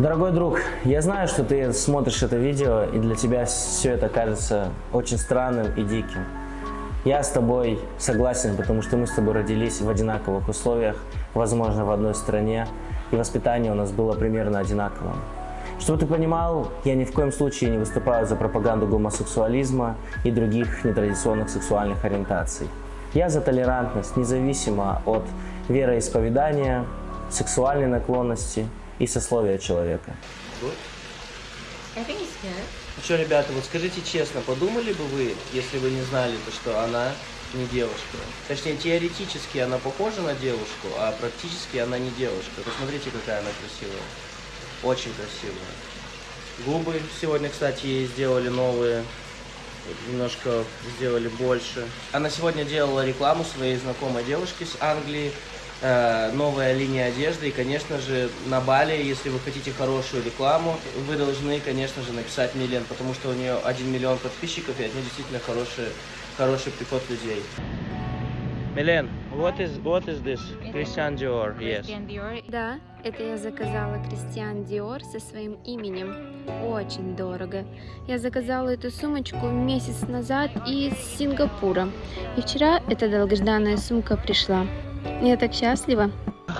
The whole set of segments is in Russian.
Дорогой друг, я знаю, что ты смотришь это видео, и для тебя все это кажется очень странным и диким. Я с тобой согласен, потому что мы с тобой родились в одинаковых условиях, возможно, в одной стране, и воспитание у нас было примерно одинаковым. Чтобы ты понимал, я ни в коем случае не выступаю за пропаганду гомосексуализма и других нетрадиционных сексуальных ориентаций. Я за толерантность, независимо от вероисповедания, сексуальной наклонности и сословия человека. Ну что, ребята, вот скажите честно, подумали бы вы, если вы не знали, то что она не девушка? Точнее, теоретически она похожа на девушку, а практически она не девушка. Посмотрите, какая она красивая. Очень красивая. Губы сегодня, кстати, ей сделали новые. Немножко сделали больше. Она сегодня делала рекламу своей знакомой девушки с Англии. Э, новая линия одежды. И, конечно же, на Бали, если вы хотите хорошую рекламу, вы должны, конечно же, написать Милен, потому что у нее 1 миллион подписчиков, и от нее действительно хороший, хороший приход людей. Милен, what is, what is this? Christian Dior, yes. Christian Dior. Да, это я заказала Кристиан Диор со своим именем. Очень дорого. Я заказала эту сумочку месяц назад из Сингапура. И вчера эта долгожданная сумка пришла. Я так счастлива.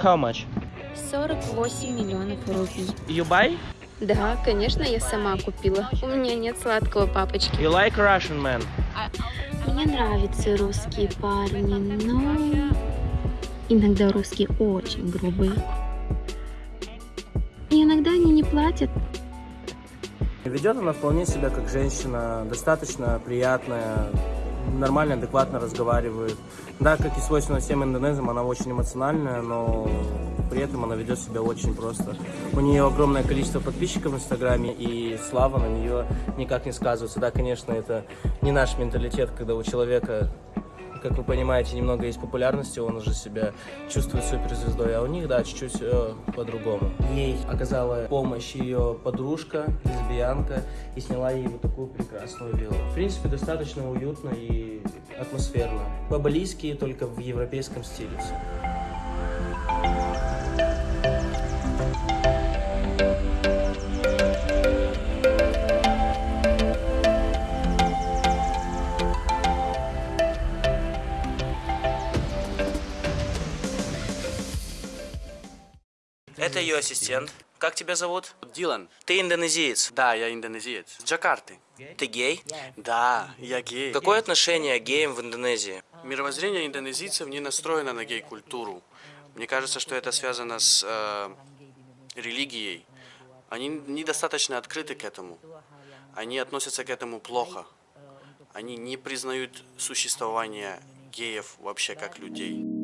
How much? 48 миллионов рупий. You buy? Да, конечно, я сама купила. У меня нет сладкого папочки. You like Russian man? Мне нравятся русские парни, но иногда русские очень грубые. И иногда они не платят. Ведет она вполне себя как женщина, достаточно приятная, нормально, адекватно разговаривает. Да, как и свойственно всем индонезам, она очень эмоциональная, но при этом она ведет себя очень просто. У нее огромное количество подписчиков в Инстаграме, и слава на нее никак не сказывается. Да, конечно, это не наш менталитет, когда у человека как вы понимаете, немного есть популярности, он уже себя чувствует суперзвездой, а у них, да, чуть-чуть э, по-другому. Ей оказала помощь ее подружка, лесбиянка, и сняла ей вот такую прекрасную виллу. В принципе, достаточно уютно и атмосферно. По-балийски, только в европейском стиле все. Это ее ассистент. Как тебя зовут? Дилан. Ты индонезиец. Да, я индонезиец. С Джакарты. Ты гей? Да, я гей. Какое отношение к геям в Индонезии? Мировоззрение индонезийцев не настроено на гей-культуру. Мне кажется, что это связано с э, религией. Они недостаточно открыты к этому. Они относятся к этому плохо. Они не признают существование геев вообще как людей.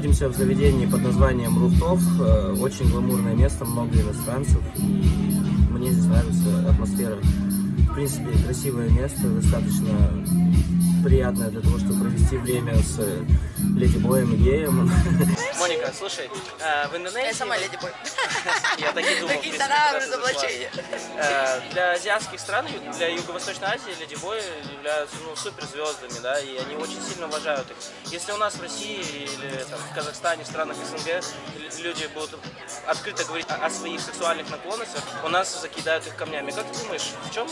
Находимся в заведении под названием Руфтов. Э, Очень гламурное место, много иностранцев. И мне здесь нравится атмосфера. В принципе, красивое место, достаточно приятное для того, чтобы провести время с Леди Боем Геем. Моника, слушай, э, в Индонезии... Я сама леди бой. Я так и думал. Принципе, тона разоблачения. Э, Для азиатских стран, для Юго-Восточной Азии леди бои являются ну, суперзвездами, да, и они очень сильно уважают их. Если у нас в России или там, в Казахстане, в странах СНГ люди будут открыто говорить о о своих сексуальных наклонностях, у нас закидают их камнями. Как ты думаешь, в чем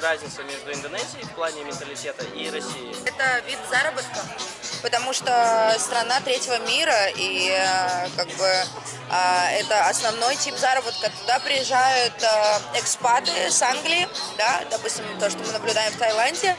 разница между Индонезией в плане менталитета и Россией? Это вид заработка, потому что страна третьего мира, и э, как бы э, это основной тип заработка. Туда приезжают э, экспаты с Англии, да, допустим, то, что мы наблюдаем в Таиланде,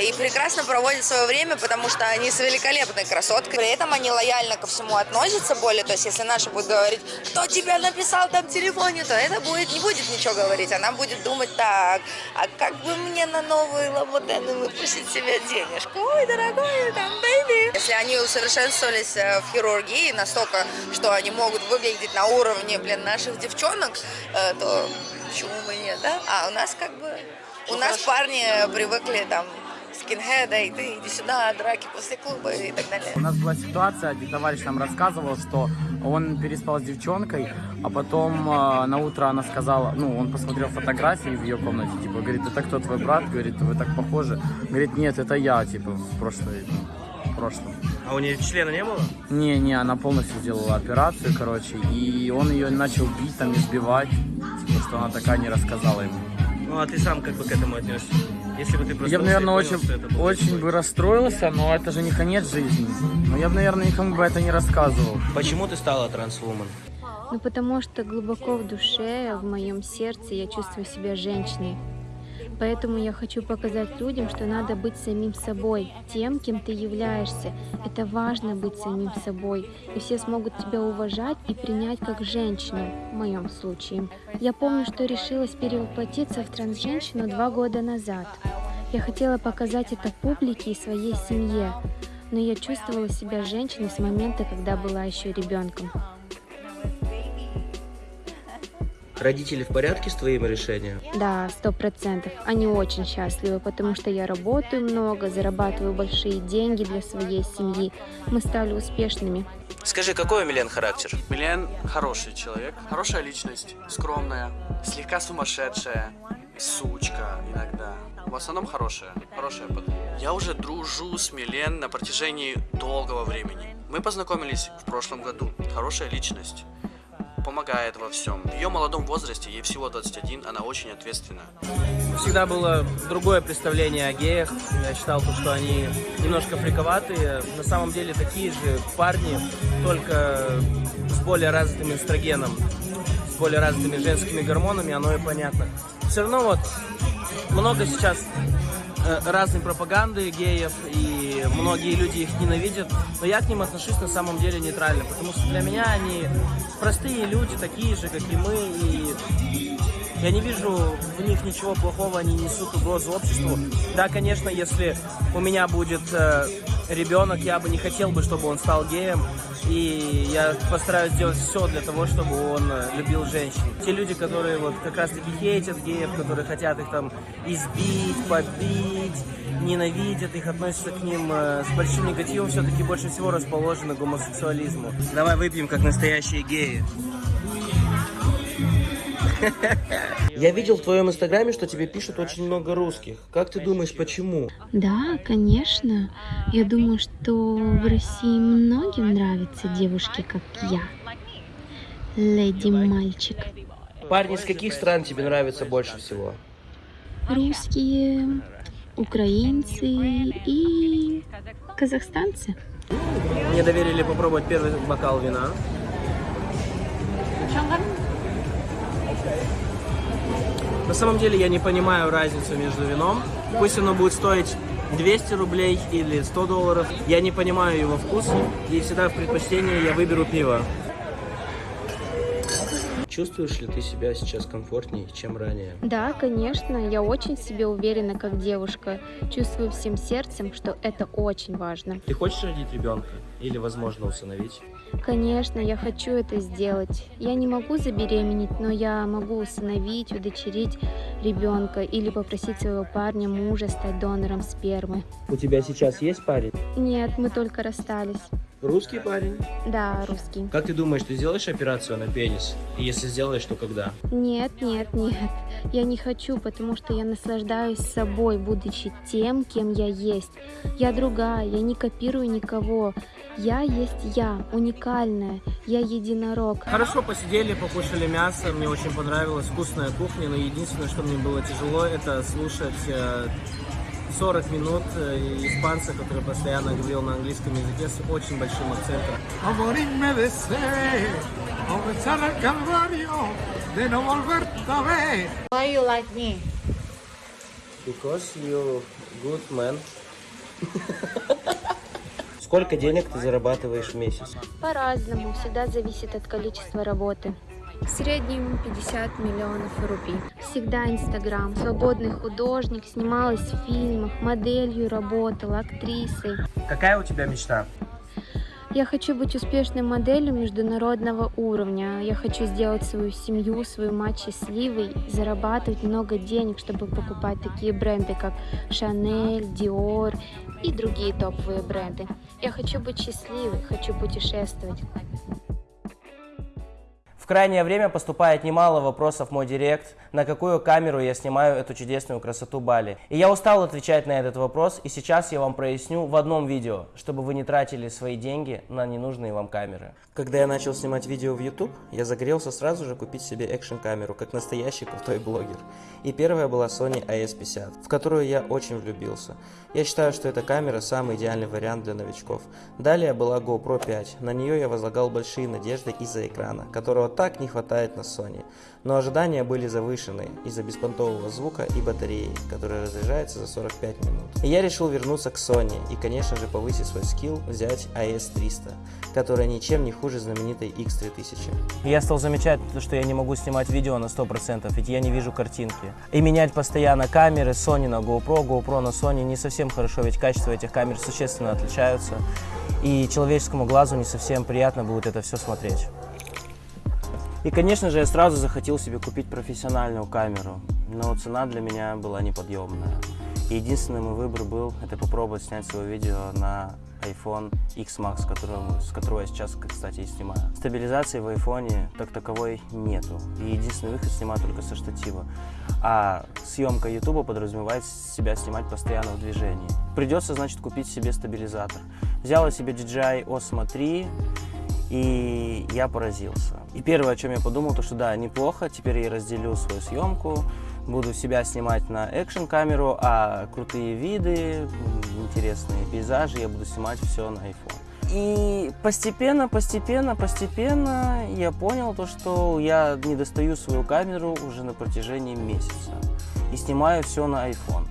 и прекрасно проводят свое время, потому что они с великолепной красоткой. При этом они лояльно ко всему относятся более, то есть если наша будет говорить, кто тебя написал там в телефоне, то это будет, не будет ничего говорить, она будет думать так, а как бы мне на новые лабутены выпустить себе денежку? Ой, дорогой, там baby. Если они усовершенствовались э, в хирургии настолько, что они могут выглядеть на уровне, блин, наших девчонок, э, то почему бы нет, да? А у нас как бы... У нас парни привыкли там скинхеда, иди, иди сюда, драки после клуба и так далее. У нас была ситуация, один товарищ нам рассказывал, что он переспал с девчонкой, а потом э, на утро она сказала, ну, он посмотрел фотографии в ее комнате, типа, говорит, это кто твой брат? Говорит, вы так похожи. Говорит, нет, это я, типа, в прошлой, в прошлом. А у нее члена не было? Не, не, она полностью сделала операцию, короче, и он ее начал бить, там, избивать, типа, что она такая не рассказала ему. Ну, а ты сам как бы к этому отнесся? Если бы ты просто... Я бы, наверное, очень, очень бы расстроился, но это же не конец жизни. Но я бы, наверное, никому бы это не рассказывал. Почему ты стала трансвумен? Ну, потому что глубоко в душе, в моем сердце я чувствую себя женщиной. Поэтому я хочу показать людям, что надо быть самим собой, тем, кем ты являешься. Это важно быть самим собой, и все смогут тебя уважать и принять как женщину, в моем случае. Я помню, что решилась перевоплотиться в трансженщину два года назад. Я хотела показать это публике и своей семье, но я чувствовала себя женщиной с момента, когда была еще ребенком. Родители в порядке с твоим решением? Да, сто процентов. Они очень счастливы, потому что я работаю много, зарабатываю большие деньги для своей семьи. Мы стали успешными. Скажи, какой у Милен характер? Милен хороший человек, хорошая личность, скромная, слегка сумасшедшая, сучка иногда. В основном хорошая, хорошая подруга. Я уже дружу с Милен на протяжении долгого времени. Мы познакомились в прошлом году. Хорошая личность. Помогает во всем. В ее молодом возрасте, ей всего 21, она очень ответственна. Всегда было другое представление о геях. Я считал, что они немножко фриковатые. На самом деле такие же парни, только с более развитым эстрогеном, с более развитыми женскими гормонами, оно и понятно. Все равно вот много сейчас э, разной пропаганды геев, и многие люди их ненавидят, но я к ним отношусь на самом деле нейтрально, потому что для меня они простые люди, такие же, как и мы, и я не вижу в них ничего плохого, они несут угрозу обществу. Да, конечно, если у меня будет э, ребенок, я бы не хотел бы, чтобы он стал геем, и я постараюсь сделать все для того, чтобы он э, любил женщин. Те люди, которые вот как раз-таки хейтят геев, которые хотят их там избить, побить, ненавидят их, относятся к ним э, с большим негативом, все-таки больше всего расположены гомосексуализму. Давай выпьем, как настоящие геи. Я видел в твоем инстаграме, что тебе пишут очень много русских. Как ты думаешь, почему? Да, конечно. Я думаю, что в России многим нравятся девушки, как я. Леди-мальчик. Парни из каких стран тебе нравятся больше всего? Русские, украинцы и казахстанцы. Мне доверили попробовать первый бокал вина. На самом деле я не понимаю разницу между вином. Пусть оно будет стоить 200 рублей или 100 долларов. Я не понимаю его вкус. И всегда в предпочтении я выберу пиво. Чувствуешь ли ты себя сейчас комфортнее, чем ранее? Да, конечно, я очень в себе уверена как девушка. Чувствую всем сердцем, что это очень важно. Ты хочешь родить ребенка? Или, возможно, усыновить? Конечно, я хочу это сделать. Я не могу забеременеть, но я могу усыновить, удочерить ребенка или попросить своего парня, мужа стать донором спермы. У тебя сейчас есть парень? Нет, мы только расстались. Русский парень? Да, русский. Как ты думаешь, ты сделаешь операцию на пенис? И если сделаешь, то когда? Нет, нет, нет. Я не хочу, потому что я наслаждаюсь собой, будучи тем, кем я есть. Я другая, я не копирую никого. Я есть я, уникальная. Я единорог. Хорошо посидели, покушали мясо. Мне очень понравилась вкусная кухня. Но единственное, что мне было тяжело, это слушать э, 40 минут э, испанца, который постоянно говорил на английском языке с очень большим акцентом. Why you like me? Because you good man. Сколько денег ты зарабатываешь в месяц? По-разному, всегда зависит от количества работы. В среднем 50 миллионов рупий. всегда Инстаграм. Свободный художник, снималась в фильмах, моделью работала, актрисой. Какая у тебя мечта? Я хочу быть успешной моделью международного уровня. Я хочу сделать свою семью, свою мать счастливой, зарабатывать много денег, чтобы покупать такие бренды, как Chanel, Dior и другие топовые бренды. Я хочу быть счастливой, хочу путешествовать. Крайнее время поступает немало вопросов в мой директ, на какую камеру я снимаю эту чудесную красоту Бали. И я устал отвечать на этот вопрос, и сейчас я вам проясню в одном видео, чтобы вы не тратили свои деньги на ненужные вам камеры. Когда я начал снимать видео в YouTube, я загорелся сразу же купить себе экшн-камеру, как настоящий крутой блогер. И первая была Sony AS50, в которую я очень влюбился. Я считаю, что эта камера самый идеальный вариант для новичков. Далее была GoPro 5, на нее я возлагал большие надежды из-за экрана, которого так не хватает на Sony. Но ожидания были завышены из-за беспонтового звука и батареи, которая разряжается за 45 минут. И я решил вернуться к Sony и, конечно же, повысить свой скилл, взять AS300, которая ничем не хуже знаменитой X3000. Я стал замечать, что я не могу снимать видео на 100%, ведь я не вижу картинки. И менять постоянно камеры Sony на GoPro, GoPro на Sony не совсем хорошо, ведь качество этих камер существенно отличаются. И человеческому глазу не совсем приятно будет это все смотреть. И, конечно же, я сразу захотел себе купить профессиональную камеру, но цена для меня была неподъемная. И единственный мой выбор был, это попробовать снять свое видео на iPhone X Max, которого, с которого я сейчас, кстати, и снимаю. Стабилизации в iPhone так таковой нету. И единственный выход снимать только со штатива. А съемка YouTube подразумевает себя снимать постоянно в движении. Придется, значит, купить себе стабилизатор. Взял я себе DJI Osmo 3, и я поразился. И первое, о чем я подумал, то что да, неплохо, теперь я разделю свою съемку, буду себя снимать на экшн камеру, а крутые виды, интересные пейзажи я буду снимать все на iPhone. И постепенно, постепенно, постепенно я понял то, что я не достаю свою камеру уже на протяжении месяца и снимаю все на iPhone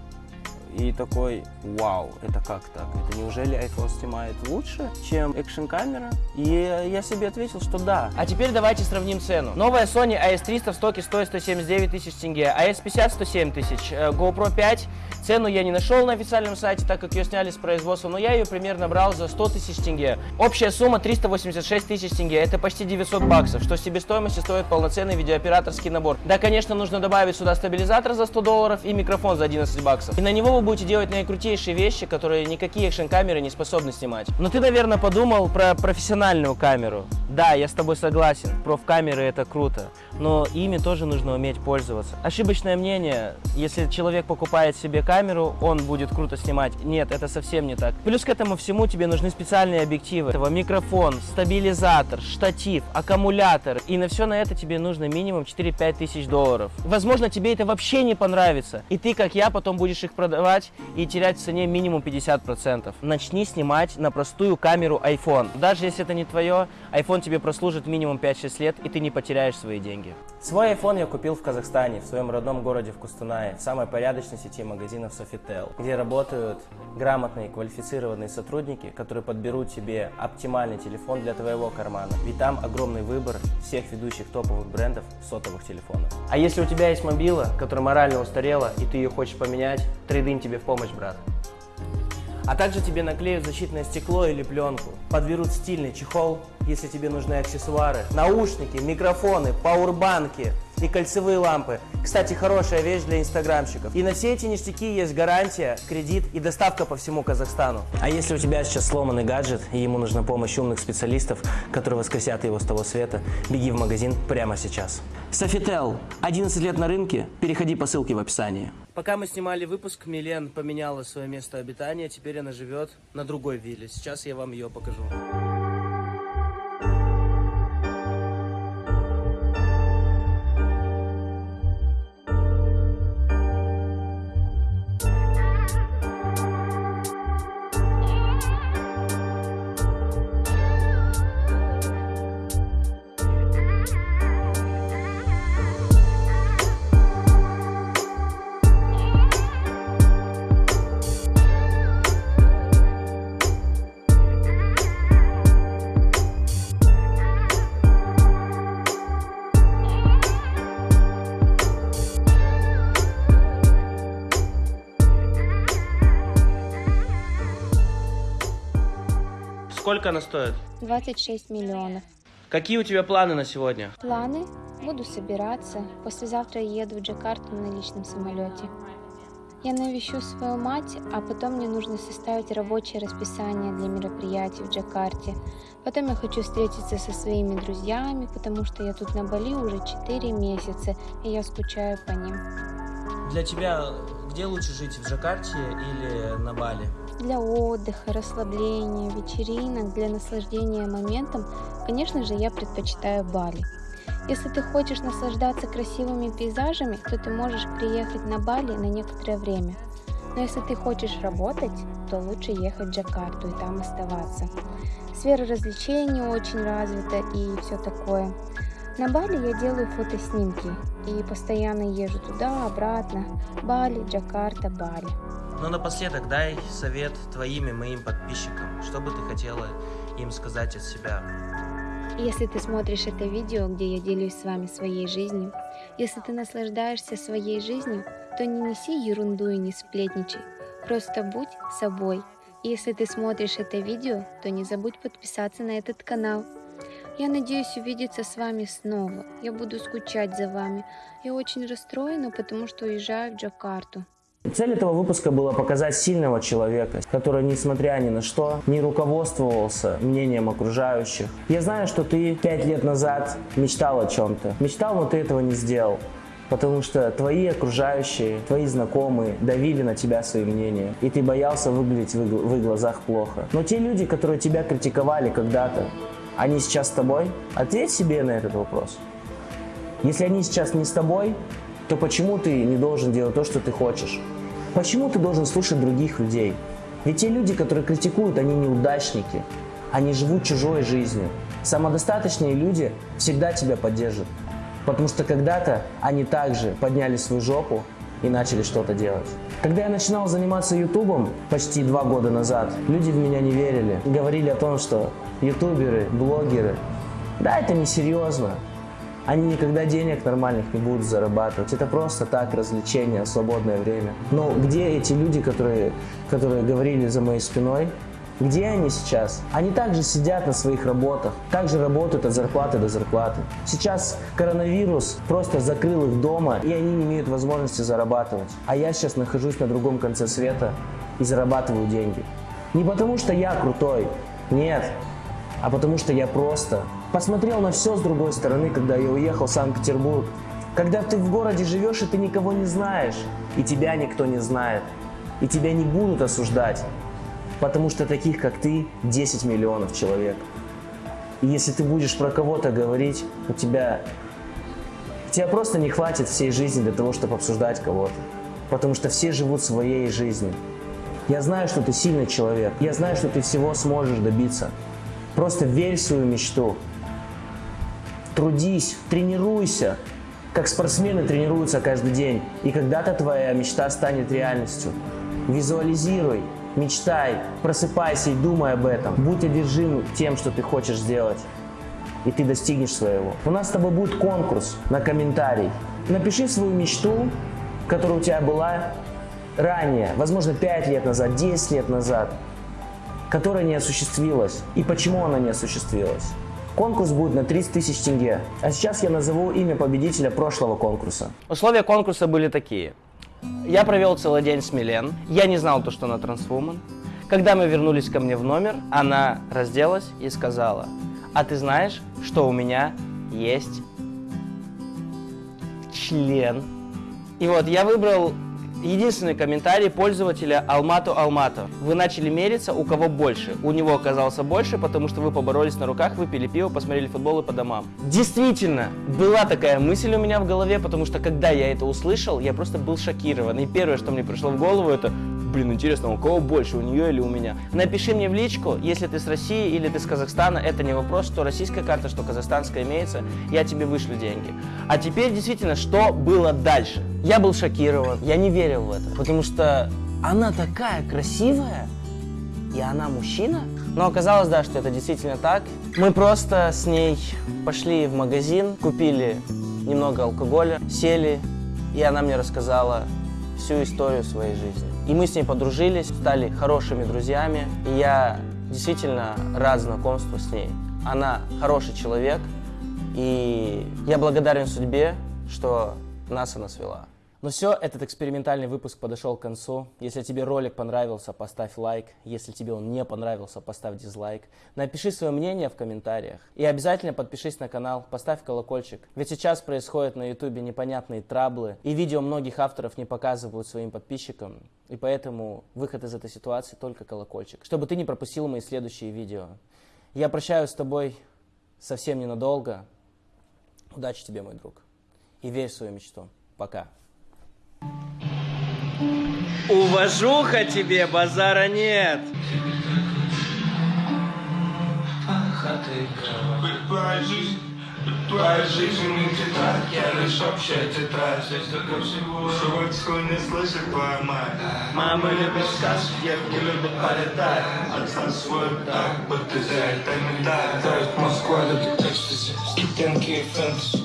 и такой, вау, это как так? Это неужели iPhone снимает лучше, чем экшн камера? И я себе ответил, что да. А теперь давайте сравним цену. Новая Sony AS300 в стоке стоит 179 тысяч тенге, AS50 107 тысяч, э, GoPro 5 Цену я не нашел на официальном сайте, так как ее сняли с производства, но я ее примерно брал за 100 тысяч тенге. Общая сумма 386 тысяч тенге, это почти 900 баксов, что себестоимости стоит полноценный видеооператорский набор. Да, конечно, нужно добавить сюда стабилизатор за 100 долларов и микрофон за 11 баксов. И на него вы будете делать наикрутейшие вещи, которые никакие экшн-камеры не способны снимать. Но ты, наверное, подумал про профессиональную камеру. Да, я с тобой согласен, проф-камеры это круто, но ими тоже нужно уметь пользоваться. Ошибочное мнение, если человек покупает себе камеру, он будет круто снимать. Нет, это совсем не так. Плюс к этому всему тебе нужны специальные объективы. этого Микрофон, стабилизатор, штатив, аккумулятор. И на все на это тебе нужно минимум 4-5 тысяч долларов. Возможно, тебе это вообще не понравится. И ты, как я, потом будешь их продавать и терять в цене минимум 50%. Начни снимать на простую камеру iPhone. Даже если это не твое, iPhone тебе прослужит минимум 5-6 лет, и ты не потеряешь свои деньги. Свой iPhone я купил в Казахстане, в своем родном городе в Кустанае, в самой порядочной сети магазинов Sofitel, где работают грамотные, квалифицированные сотрудники, которые подберут тебе оптимальный телефон для твоего кармана. Ведь там огромный выбор всех ведущих топовых брендов сотовых телефонов. А если у тебя есть мобила, которая морально устарела, и ты ее хочешь поменять, трейдин тебе в помощь, брат. А также тебе наклеют защитное стекло или пленку, подберут стильный чехол, если тебе нужны аксессуары, наушники, микрофоны, пауэрбанки и кольцевые лампы. Кстати, хорошая вещь для инстаграмщиков. И на все эти ништяки есть гарантия, кредит и доставка по всему Казахстану. А если у тебя сейчас сломанный гаджет и ему нужна помощь умных специалистов, которые воскресят его с того света, беги в магазин прямо сейчас. Софител. 11 лет на рынке. Переходи по ссылке в описании. Пока мы снимали выпуск, Милен поменяла свое место обитания. Теперь она живет на другой вилле. Сейчас я вам ее покажу. Сколько она стоит? 26 миллионов. Какие у тебя планы на сегодня? Планы? Буду собираться. Послезавтра я еду в Джакарту на личном самолете. Я навещу свою мать, а потом мне нужно составить рабочее расписание для мероприятий в Джакарте. Потом я хочу встретиться со своими друзьями, потому что я тут на Бали уже 4 месяца, и я скучаю по ним. Для тебя где лучше жить, в Джакарте или на Бали? Для отдыха, расслабления, вечеринок, для наслаждения моментом, конечно же, я предпочитаю Бали. Если ты хочешь наслаждаться красивыми пейзажами, то ты можешь приехать на Бали на некоторое время. Но если ты хочешь работать, то лучше ехать в Джакарту и там оставаться. Сфера развлечений очень развита и все такое. На Бали я делаю фотоснимки и постоянно езжу туда, обратно. Бали, Джакарта, Бали. Ну, напоследок, дай совет твоим и моим подписчикам. Что бы ты хотела им сказать от себя? Если ты смотришь это видео, где я делюсь с вами своей жизнью, если ты наслаждаешься своей жизнью, то не неси ерунду и не сплетничай. Просто будь собой. И если ты смотришь это видео, то не забудь подписаться на этот канал. Я надеюсь увидеться с вами снова. Я буду скучать за вами. Я очень расстроена, потому что уезжаю в Джакарту. Цель этого выпуска была показать сильного человека, который, несмотря ни на что, не руководствовался мнением окружающих. Я знаю, что ты пять лет назад мечтал о чем-то. Мечтал, но ты этого не сделал. Потому что твои окружающие, твои знакомые давили на тебя своим мнением. И ты боялся выглядеть в в их глазах плохо. Но те люди, которые тебя критиковали когда-то, они сейчас с тобой? Ответь себе на этот вопрос. Если они сейчас не с тобой, то почему ты не должен делать то, что ты хочешь? Почему ты должен слушать других людей? Ведь те люди, которые критикуют, они неудачники. Они живут чужой жизнью. Самодостаточные люди всегда тебя поддержат. Потому что когда-то они также подняли свою жопу и начали что-то делать. Когда я начинал заниматься ютубом почти два года назад, люди в меня не верили. Говорили о том, что ютуберы, блогеры, да, это не серьезно. Они никогда денег нормальных не будут зарабатывать. Это просто так, развлечение, свободное время. Но где эти люди, которые, которые говорили за моей спиной? Где они сейчас? Они также сидят на своих работах, также работают от зарплаты до зарплаты. Сейчас коронавирус просто закрыл их дома, и они не имеют возможности зарабатывать. А я сейчас нахожусь на другом конце света и зарабатываю деньги. Не потому что я крутой, нет, а потому что я просто посмотрел на все с другой стороны, когда я уехал в Санкт-Петербург. Когда ты в городе живешь, и ты никого не знаешь, и тебя никто не знает, и тебя не будут осуждать, потому что таких, как ты, 10 миллионов человек. И если ты будешь про кого-то говорить, у тебя, тебя просто не хватит всей жизни для того, чтобы обсуждать кого-то, потому что все живут своей жизнью. Я знаю, что ты сильный человек, я знаю, что ты всего сможешь добиться. Просто верь в свою мечту. Трудись, тренируйся, как спортсмены тренируются каждый день. И когда-то твоя мечта станет реальностью. Визуализируй, мечтай, просыпайся и думай об этом. Будь одержим тем, что ты хочешь сделать. И ты достигнешь своего. У нас с тобой будет конкурс на комментарий. Напиши свою мечту, которая у тебя была ранее, возможно, 5 лет назад, 10 лет назад которая не осуществилась. И почему она не осуществилась? Конкурс будет на 30 тысяч тенге. А сейчас я назову имя победителя прошлого конкурса. Условия конкурса были такие. Я провел целый день с Милен. Я не знал то, что она трансвумен. Когда мы вернулись ко мне в номер, она разделась и сказала, а ты знаешь, что у меня есть член? И вот я выбрал единственный комментарий пользователя Алмату Алмату. Вы начали мериться, у кого больше. У него оказался больше, потому что вы поборолись на руках, выпили пиво, посмотрели футбол и по домам. Действительно, была такая мысль у меня в голове, потому что когда я это услышал, я просто был шокирован. И первое, что мне пришло в голову, это Блин, интересно, у кого больше, у нее или у меня? Напиши мне в личку, если ты с России или ты с Казахстана, это не вопрос, что российская карта, что казахстанская имеется, я тебе вышлю деньги. А теперь действительно, что было дальше? Я был шокирован, я не верил в это, потому что она такая красивая, и она мужчина. Но оказалось, да, что это действительно так. Мы просто с ней пошли в магазин, купили немного алкоголя, сели, и она мне рассказала всю историю своей жизни. И мы с ней подружились, стали хорошими друзьями. И я действительно рад знакомству с ней. Она хороший человек, и я благодарен судьбе, что нас она свела. Ну все, этот экспериментальный выпуск подошел к концу. Если тебе ролик понравился, поставь лайк. Если тебе он не понравился, поставь дизлайк. Напиши свое мнение в комментариях. И обязательно подпишись на канал, поставь колокольчик. Ведь сейчас происходят на ютубе непонятные траблы, и видео многих авторов не показывают своим подписчикам. И поэтому выход из этой ситуации только колокольчик, чтобы ты не пропустил мои следующие видео. Я прощаюсь с тобой совсем ненадолго. Удачи тебе, мой друг. И верь в свою мечту. Пока. Уважуха тебе, базара нет. Твоя жизнь, не тетрадь, я лишь общая тетрадь. Здесь только всего, что не слышит твоя мать. Мама любит сказки, девки любят полетать. Отца свой так, будто за это не так Москва любит экстази, студентки и фэнтези